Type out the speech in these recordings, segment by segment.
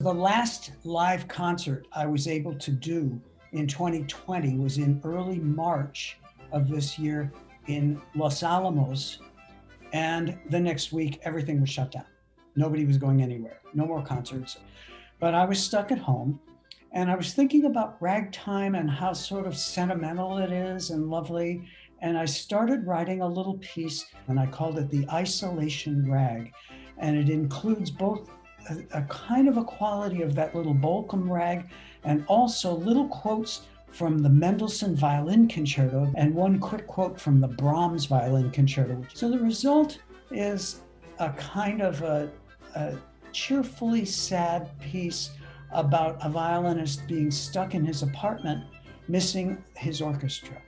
The last live concert I was able to do in 2020 was in early March of this year in Los Alamos. And the next week, everything was shut down. Nobody was going anywhere, no more concerts. But I was stuck at home and I was thinking about ragtime and how sort of sentimental it is and lovely. And I started writing a little piece and I called it the Isolation Rag. And it includes both a, a kind of a quality of that little Bolcom rag and also little quotes from the Mendelssohn Violin Concerto and one quick quote from the Brahms Violin Concerto. So the result is a kind of a, a cheerfully sad piece about a violinist being stuck in his apartment, missing his orchestra.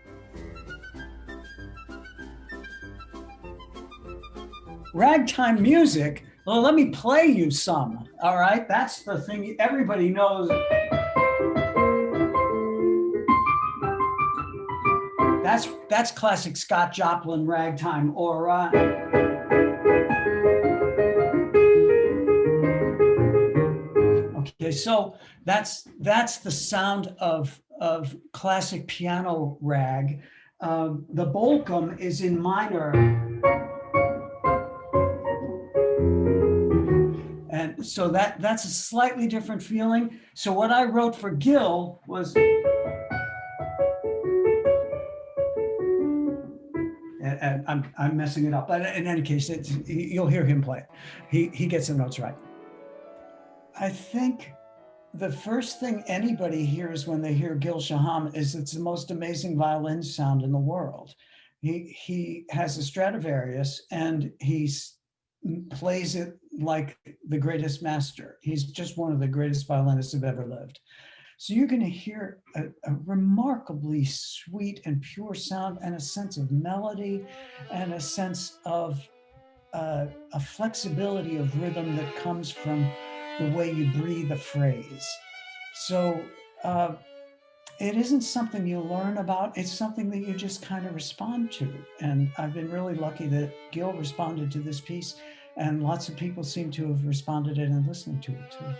Ragtime music well, let me play you some. All right, that's the thing everybody knows. That's that's classic Scott Joplin ragtime or uh, Okay, so that's that's the sound of of classic piano rag. Um, the Bolcom is in minor. So that that's a slightly different feeling. So what I wrote for Gil was and I'm, I'm messing it up, but in any case, you'll hear him play. He, he gets the notes right. I think the first thing anybody hears when they hear Gil Shaham is it's the most amazing violin sound in the world. He, he has a Stradivarius and he plays it like the greatest master. He's just one of the greatest violinists who've ever lived. So you're going to hear a, a, remarkably sweet and pure sound and a sense of melody and a sense of uh, a flexibility of rhythm that comes from the way you breathe a phrase. So uh, it isn't something you learn about, it's something that you just kind of respond to. And I've been really lucky that Gil responded to this piece and lots of people seem to have responded and listening to it too.